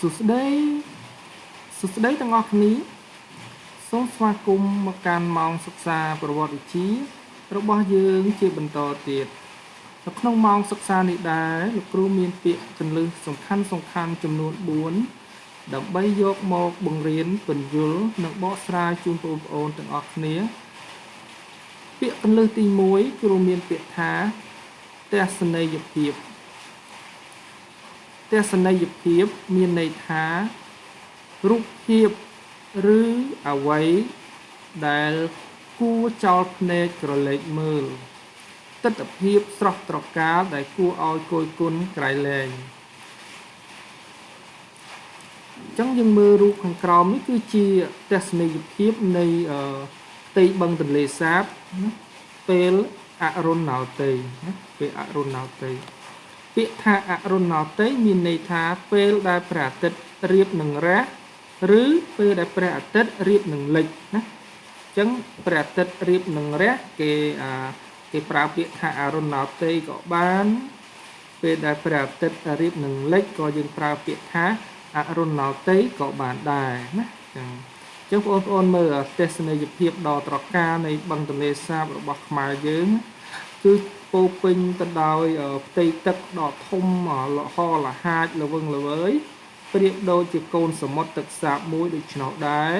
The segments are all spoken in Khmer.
សួស្តីសួស្តីទាំងអស់គ្នាសូមស្វាគមន៍មកកាន់ម៉ោងសិក្សាប្រវត្តិវិទ្យារបស់យើងជាបន្តទៀតនៅក្នុងម៉ោងសិក្សានេះដែរលោកគ្រូមានពាក្យគន្លឹះសំខាន់សំខាន់ចំនួន4ដើម្បីយកមកបង្រៀនពន្យល់និងបកស្រាយជូនបងប្អូនទាំងអស់គ្នា ពាក្យគន្លឹះទី1គ្រូមានពាក្យថាទស្សនីយភាព ទស្សនីយភាពមានន័យថារូបភាពឬអ្វីដែលគួរចោលភ្នែកក្រឡេកមើលទស្សនភាពស្រស់ត្រកាលដែលគួរឲ្យគយគន់ក្រៃលែងអញ្ចឹងយើងមើលរូបខាងក្រោមនេះគឺជាទស្សនីយភាពនៃផ្ទៃបឹងទន្លេសាបពេលអរុណោទ័យពេលអរុណោទ័យ ពាក្យថាអរុណោទ័យមានន័យថាពេលដែលព្រះអាទិត្យរៀបនឹងរះឬពេលដែលព្រះអាទិត្យរៀបនឹងលិចណាអញ្ចឹងព្រះអាទិត្យរៀបនឹងរះគេគេប្រើពាក្យថាអរុណោទ័យក៏បាន ពេលដែលព្រះអាទិត្យរៀបនឹងលិចក៏យើងប្រើពាក្យថាអរុណោទ័យក៏បានដែរណាអញ្ចឹងអញ្ចឹងបងប្អូនមើលទស្សនីយភាពដ៏ត្រកាលនៃបឹងទន្លេសាបរបស់ខ្មែរយើងគឺ ពោពេញទៅដោយផ្ទៃទឹកដ៏ធំលហលហាចល្វឹងល្វើយប្រៀបដូចជាកូនសមុទ្រទឹកសាបមួយដូច្នោះដែរ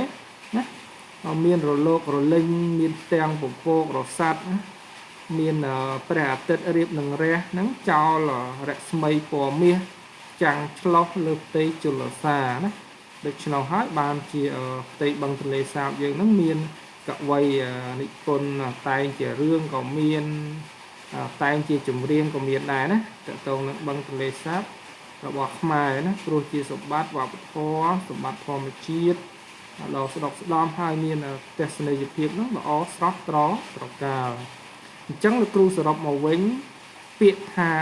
ណាមានរលករលិញមានផ្ទាំងពពករស័តមានព្រះអាទិត្យរៀបនឹងរះហ្នឹងចោលរស្មីពណ៌មាសចាំងឆ្លោះលើផ្ទៃជលសាណាដូច្នោះហើយបានជាផ្ទៃបឹងទន្លេសាបយើងហ្នឹងមានកវីនិពន្ធតែងជារឿងក៏មាន តែងជាចម្រៀងក៏មានដែរណាតកតងនឹងបឹងទន្លេសាបរបស់ខ្មែរណាព្រោះជាសម្បត្តិវប្បធម៌សម្បត្តិធម្មជាតិដ៏ស្ដុកស្ដំហើយមានទស្សនីយភាពនោះល្អស្រស់ត្រត្រកាលអញ្ចឹងលោកគ្រូសរុបមកវិញពាក្យថា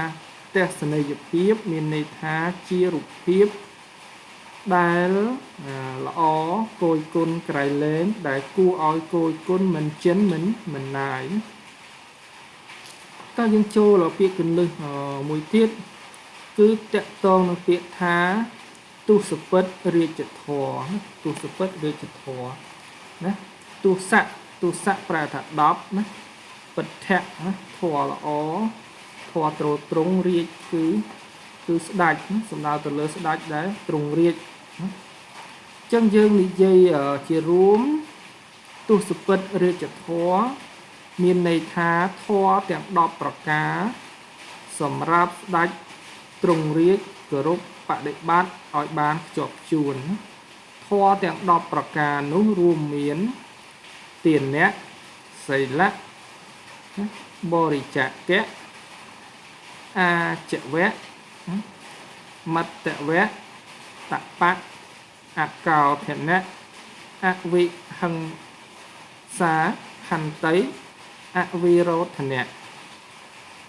ទស្សនីយភាពមានន័យថាជារូបភាពដែលល្អគយគុណក្រៃលែងដែលគួរឲ្យគយគុណមិនចិនមិនមិនណាយ តើយើងចូលពាក្យកន្លឹះមួយទៀតគឺតកតងនឹងពាក្យថាទុសពិតរាជធរទុសពិតរាជធរណាទុស័កទុស័កប្រែថា10ណាពិដ្ឋៈណាធរល្អធរត្រត្រង់រាជគឺគឺស្ដាច់សំដៅទៅលើស្ដាច់ដែរត្រង់រាជអញ្ចឹងយើងនិយាយជារួមទុសពិតរាជធរ មានន័យថាធរទាំង10ប្រការ សម្រាប់ស្ដាច់ទ្រង់រាជគោរពបដិបត្តិឲ្យបានខ្ជាប់ខ្ជួនធម៌ទាំង10ប្រការនោះរួមមានទានៈសីលៈបរិច្ចាគៈអាចវៈមត្តវៈតបៈអកោធនៈអវិហិង្សាហន្តី អវិរោធនៈ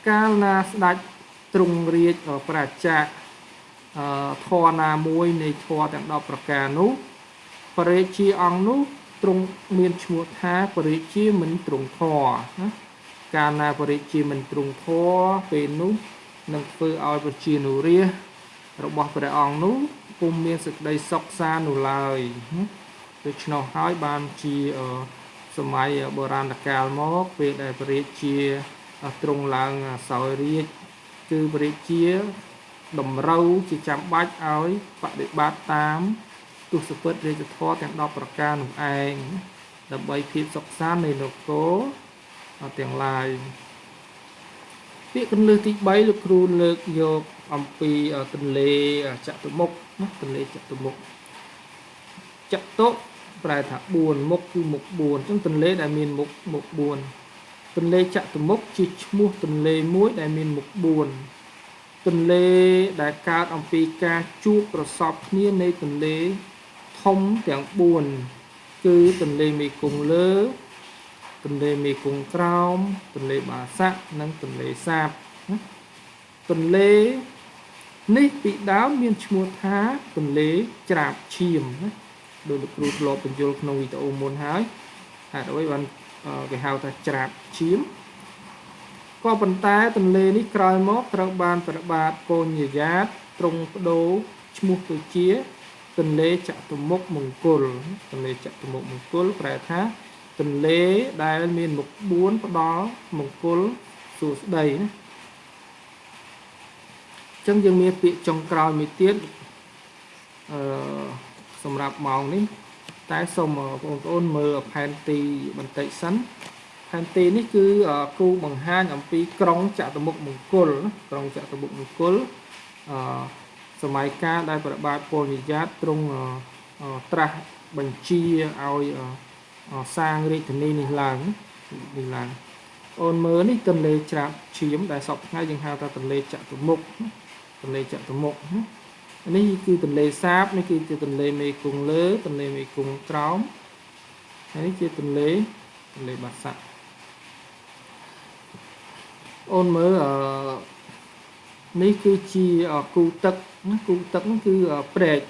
កាលណាស្ដេចទ្រង់រាជប្រជាធរណាមួយនៃធរទាំង10ប្រការនោះបរិជាអង្គនោះទ្រង់មានឈ្មោះថាបរិជាមិនទ្រង់ធរណាកាលណាបរិជាមិនទ្រង់ធរពេលនោះនឹងធ្វើឲ្យប្រជានុរាស្ត្ររបស់ព្រះអង្គនោះពុំមានសេចក្តីសុខសាននោះឡើយដូច្នោះហើយបានជា សម័យបុរាណកាលមកពេលដែលព្រះរាជាទ្រង់ឡើងសោយរាជគឺព្រះរាជាតម្រូវជាចាំបាច់ឲ្យបដិបត្តិតាមទស្សពិតរាជធម៌ទាំង10ប្រការនោះឯងដើម្បីភាពសុខសាន្តនៃនគរទាំងឡាយពាក្យកន្លឹះទី3លោកគ្រូលើកយកអំពីទន្លេចតុមុខណាទន្លេចតុមុខចតុ ប្រែថា4មុខគឺមុខ4អញ្ចឹងទន្លេដែលមានមុខមុខ4ទន្លេចតុមុខជាឈ្មោះទន្លេមួយដែលមានមុខ4ទន្លេដែលកើតអំពីការជួបប្រសពគ្នានៃទន្លេធំទាំង4គឺទន្លេមេគង្គលើទន្លេមេគង្គក្រោមទន្លេបាសាក់និងទន្លេសាបទន្លេនេះពីដើមមានឈ្មោះថាទន្លេច្រាបឈាមណា ដោយលោកគ្រូធ្លាប់បញ្យល់ក្នុងវីដេអូមុនហើយហេតុអ្វីបានគេហៅថាច្រាបឈាមក៏ប៉ុន្តែទន្លេនេះក្រោយមកត្រូវបានប្របាទកូនយាយាតទ្រង់បដូរឈ្មោះទៅជាទន្លេចតុមុខមង្គលទន្លេចតុមុខមង្គលប្រែថាទន្លេដែលមានមុខ4ផ្ដល់មង្គលសួស្តីណាអញ្ចឹងយើងមានពាក្យចុងក្រោយមួយទៀតអឺ សម្រាប់ម៉ោងនេះតែសូមបងប្អូនមើលផែនទីបន្តិចសិនផែនទីនេះគឺគូបង្ហាញអំពីក្រុងចតុមុខមង្គលក្រុងចតុមុខមង្គលអឺសម័យកាលដែលព្រះបាទពលនិយាតទ្រង់ត្រាស់បញ្ជាឲ្យសាងរាជធានីនេះឡើងនេះឡើងអូនមើលនេះទន្លេច្រាបឈាមដែលសពថ្ងៃយើងហៅថាទន្លេចតុមុខទន្លេចតុមុខ នេះគឺទន្លេសាបនេះគឺជាទន្លេមេគង្គលើទន្លេមេគង្គក្រោមហើយនេះជាទន្លេទន្លេបាសាក់អូនមើលអឺនេះគឺជាគូទឹកណាគូទឹកហ្នឹងគឺព្រែក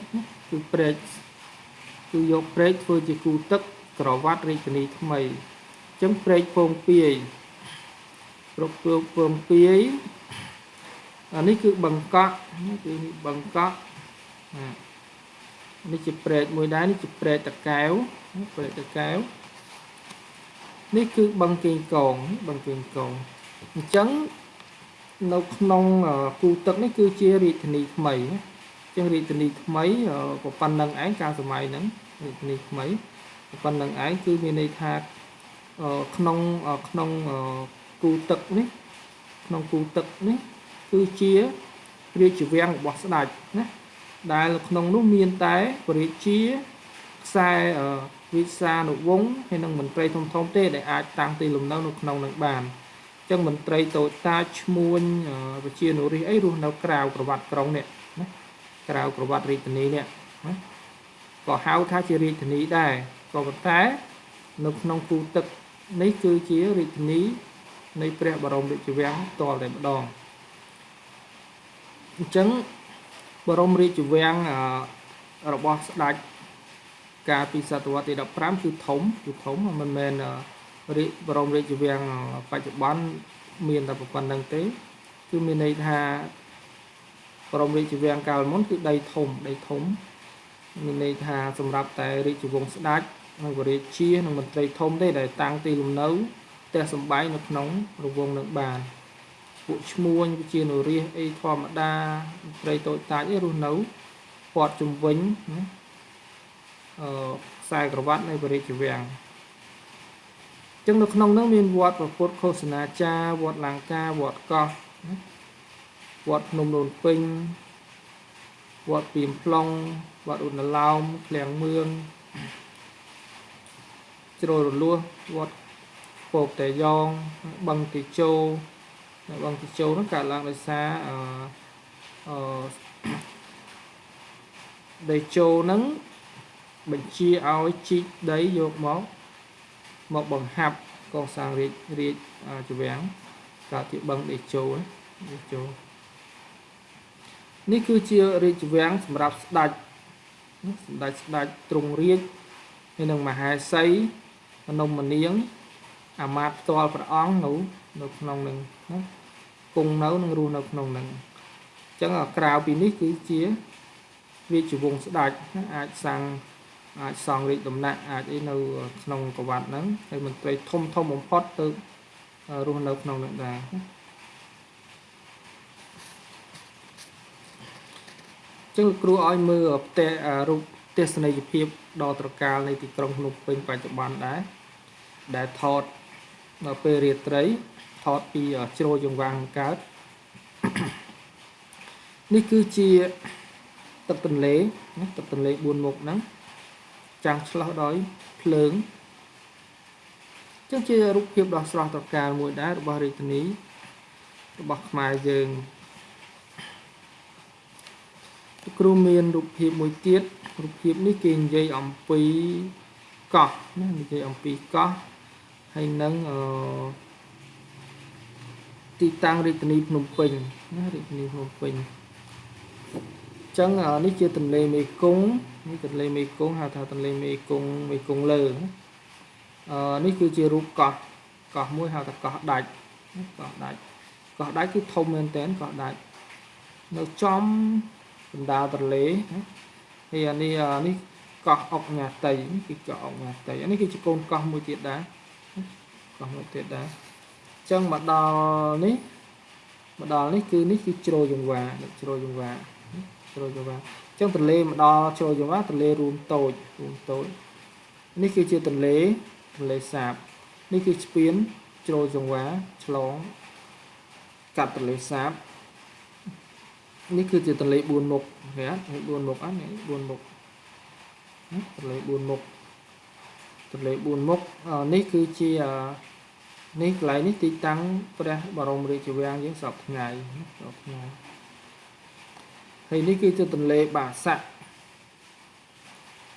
គឺព្រែកគឺយកព្រែកធ្វើជាគូទឹកក្រវ៉ាត់រាជធានីថ្មីអញ្ចឹងព្រែកពងពាយប្រកពពងពាយ អានេះគឺបង្កក់គឺបង្កក់នេះជាព្រែកមួយដែរនេះជាព្រែកតកែវព្រែកតកែវនេះគឺបឹងកេងកងបឹងកេងកងអញ្ចឹងនៅក្នុងគូទឹកនេះគឺជារាជធានីថ្មីចឹងរាជធានីថ្មីក៏ប៉ុណ្្នឹងឯងកាលសម័យហ្នឹងរាជធានីថ្មីប៉ុណ្្នឹងឯងគឺមានន័យថាក្នុងក្នុងគូទឹកនេះក្នុងគូទឹកនេះ គឺជារាជវាំងរបស់ស្ដេចណាដែលក្នុងនោះមានតែពរាជាខ្សែវិសានុវង្សហើយនិងមន្ត្រីធំធំទេដែលអាចតាំងទីលំនៅនៅក្នុងនឹងបានអញ្ចឹងមន្ត្រីតូចតាចឈ្មួញប្រជានុរាស្ត្រអីរស់នៅក្រៅប្រវត្តិក្រុងនេះណាក្រៅប្រវត្តិរាជធានីនេះណាក៏ហៅថាជារាជធានីដែរក៏ប៉ុន្តែនៅក្នុងគូទឹកនេះគឺជារាជធានីនៃព្រះបរមរាជវាំងតលតែម្ដង អញ្ចឹងបរមរាជវាំងរបស់ស្ដេចកាលពីសតវត្សទី15គឺធំគឺធំមិនមែនរាជបរមរាជវាំងបច្ចុប្បន្នមានតែប៉ុណ្្នឹងទេគឺមានន័យថាបរមរាជវាំងកាលមុនគឺដីធំដីធំមានន័យថាសម្រាប់តែរាជវង្សស្ដេចនិងវរាជានិងមន្ត្រីធំទេដែលតាំងទីលំនៅផ្ទះសំបែងនៅក្នុងរង្វង់នឹងបាន ពួកឈ្មួញវិជានុរាសអីធម្មតាមន្ត្រីតូចតាចអីរស់នៅពាត់ជំវិញណាអឺខ្សែក្រវ៉ាត់នៃវរាជវាំងចឹងនៅក្នុងនោះមានវត្តប្រពុតឃោសនាចារវត្តលង្ការវត្តកោះវត្តភ្នំដូនពេញវត្តពីមផ្លុងវត្តឧណឡោមឃ្លាំងមឿងជ្រោយរលួសវត្តពោកតែយ៉ងបឹងទីជោ នៅបឹងទីជោនោះកើតឡើងដោយសារអឺអឺដីជោហ្នឹងបញ្ជាឲ្យជីកដីយកមកមកបង្ហាប់កសាងរាជរាជជវាំងកើតជាបឹងដីជោដីជោនេះគឺជារាជវាំងសម្រាប់ស្ដេចសម្ដេចស្ដេចទ្រង់រាជហើយនឹងមហេសីមនមនាងអាមាត្យផ្ទាល់ព្រះអង្គនៅនៅក្នុងនឹង ណាគង់នៅនឹងរស់នៅក្នុងនឹងអញ្ចឹងក្រៅពីនេះគឺជារាជវង្សស្ដេចអាចសាងអាចសង់រាជដំណាក់អាចអីនៅក្នុងប្រវត្តិហ្នឹងហើយមន្ត្រីធំធំបំផុតទៅរស់នៅក្នុងនឹងដែរចឹងគ្រូឲ្យមើលផ្ទះរូបទេសនីយភាពដ៏ត្រកាលនៃទីក្រុងភ្នំពេញបច្ចុប្បន្នដែរដែលថតនៅពេលរាត្រី ថតពីជ្រោយចង្វាងកើតនេះគឺជាទឹកទន្លេណាទឹកទន្លេ4មុខហ្នឹងចាំងឆ្លោះដោយភ្លើងចឹងជារូបភាពដ៏ស្រស់ត្រកាលមួយដែររបស់រាជធានីរបស់ខ្មែរយើងគ្រូមានរូបភាពមួយទៀតរូបភាពនេះគេនិយាយអំពីកោះណានិយាយអំពីកោះហើយនឹងអឺ ទីតាំងរាជធានីភ្នំពេញណារាជធានីភ្នំពេញអញ្ចឹងនេះជាទន្លេមេគង្គនេះទន្លេមេគង្គហៅថាទន្លេមេគង្គមេគង្គលើអឺនេះគឺជារូបកោះកោះមួយហៅថាកោះដាច់កោះដាច់កោះដាច់គឺធំមែនតើកោះដាច់នៅចំបណ្ដាទន្លេណាហើយអានេះនេះកោះអុកញ៉ាតីនេះគឺកោះអុកញ៉ាតីអានេះគឺជាកូនកោះមួយទៀតដែរកោះមួយទៀតដែរអញ្ចឹងមកដល់នេះមកដល់នេះគឺនេះគឺជ្រោយចង្វាជ្រោយចង្វាជ្រោយចង្វាអញ្ចឹងទន្លេមកដល់ជ្រោយចង្វាទន្លេរួមតូចរួមតូចនេះគឺជាទន្លេទន្លេសាបនេះគឺស្ពានជ្រោយចង្វាឆ្លងកាត់ទន្លេសាបនេះគឺជាទន្លេ4មុខឃើញអត់4មុខអត់នេះ4មុខទន្លេ4មុខទន្លេ4មុខនេះគឺជា នេះកន្លែងនេះទីតាំងព្រះបរមរាជវាំងយើងសពថ្ងៃសពថ្ងៃហើយនេះគឺជាទន្លេបាសាក់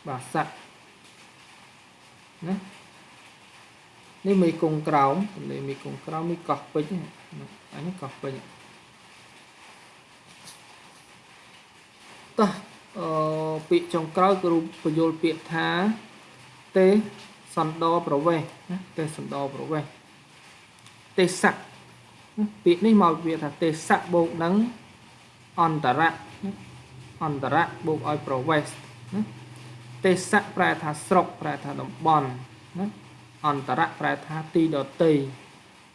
បាសាក់ណានេះមេគង្គក្រោមទន្លេមេគង្គក្រោមនេះកោះពេជ្រអានេះកោះពេជ្រតោះអឺពាក្យចុងក្រោយគឺបញ្យល់ពាក្យថាទេសន្តរប្រវេសណាទេសន្តរប្រវេស ទេសៈពាក្យនេះមកវាថាទេសៈបូកនឹងអន្តរៈអន្តរៈបូកឲ្យប្រវេសណាទេសៈប្រែថាស្រុកប្រែថាតំបន់ណាអន្តរៈប្រែថាទីដតី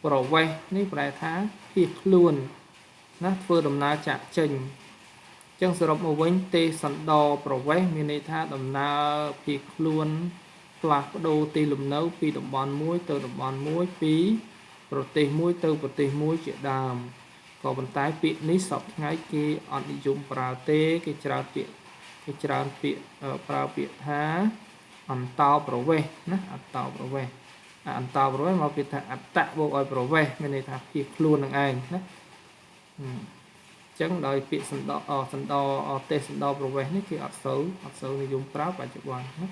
ប្រវេសនេះប្រែថាភៀសខ្លួនណាធ្វើដំណើរចាក់ចេញចឹងសរុបមកវិញទេសន្តរប្រវេសមានន័យថាដំណើរភៀសខ្លួនផ្លាស់ប្ដូរទីលំនៅពីតំបន់មួយទៅតំបន់មួយពី ប្រទេសមួយទៅប្រទេសមួយជាដើមក៏ប៉ុន្តែពាក្យនេះសពថ្ងៃគេអត់និយមប្រើទេគេច្រើនពាក្យគេច្រើនពាក្យប្រើពាក្យថាអន្តោប្រវេសណាអន្តោប្រវេសអន្តោប្រវេសមកពាក្យថាអត្តបូកឲ្យប្រវេសមានន័យថាភៀសខ្លួននឹងឯងណាអញ្ចឹងដោយពាក្យសន្តោសន្តោទេសន្តោប្រវេសនេះគេអត់សូវអត់សូវនិយមប្រើបច្ចុប្បន្នណា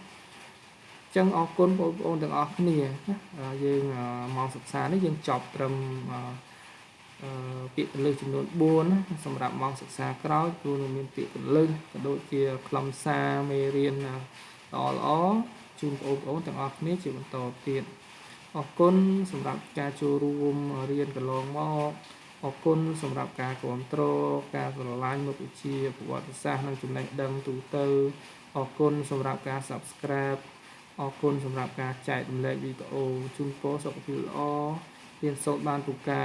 ចឹងអរគុណបងប្អូនទាំងអស់គ្នាណាយើងមកសិក្សានេះយើងចប់ត្រឹមអឺពាក្យកលឹះចំនួន4សម្រាប់ម៉ោងសិក្សាក្រោយព្រោះនៅមានពាក្យកលឹះក៏ដូចជាខ្លឹមសារមេរៀនល្អល្អជូនបងប្អូនទាំងអស់គ្នាជាបន្តទៀតអរគុណសម្រាប់ការចូលរួមរៀនកន្លងមកអរគុណសម្រាប់ការគ្រប់គ្រងការស្រឡាញ់មុខវិជ្ជាប្រវត្តិសាស្ត្រនិងចំណេះដឹងទូទៅអរគុណសម្រាប់ការ Subscribe អរគុណសម្រាប់ការចែករំលែកវីដេអូជូនពរសុខភាពល្អរៀនសូត្របានពូកែ